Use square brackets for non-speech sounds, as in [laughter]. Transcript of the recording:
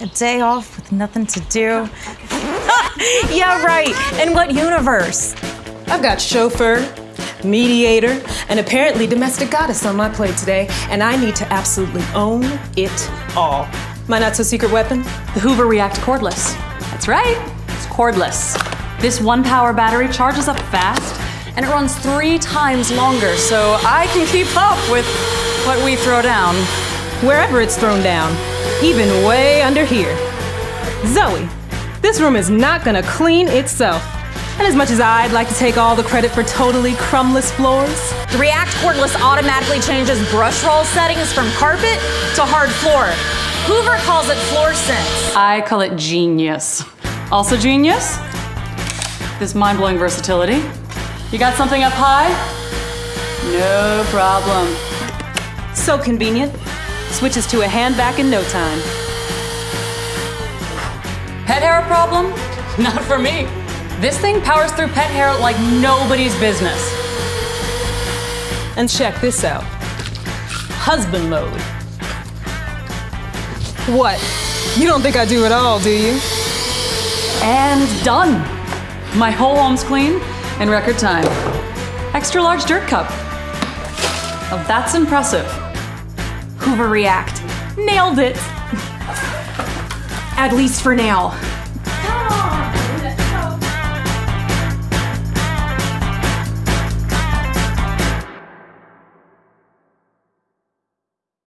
A day off with nothing to do. [laughs] yeah, right. In what universe? I've got chauffeur, mediator, and apparently domestic goddess on my plate today, and I need to absolutely own it all. My not so secret weapon? The Hoover React cordless. That's right, it's cordless. This ONEPWR battery charges up fast and it runs three times longer, so I can keep up with what we throw down. Wherever it's thrown down, even way under here. Zoe, this room is not gonna clean itself. And as much as I'd like to take all the credit for totally crumbless floors, The React cordless automatically changes brush roll settings from carpet to hard floor. Hoover calls it floor sense. I call it genius. Also genius? This mind-blowing versatility. You got something up high? No problem. so convenient. Switches to a hand vac in no time. Pet hair problem? [laughs] Not for me. This thing powers through pet hair like nobody's business. And check this out husband mode. What? You don't think I do it all, do you? And done. My whole home's clean in record time. Extra large dirt cup. Oh, that's impressive. Hoover React. Nailed it. At least for now.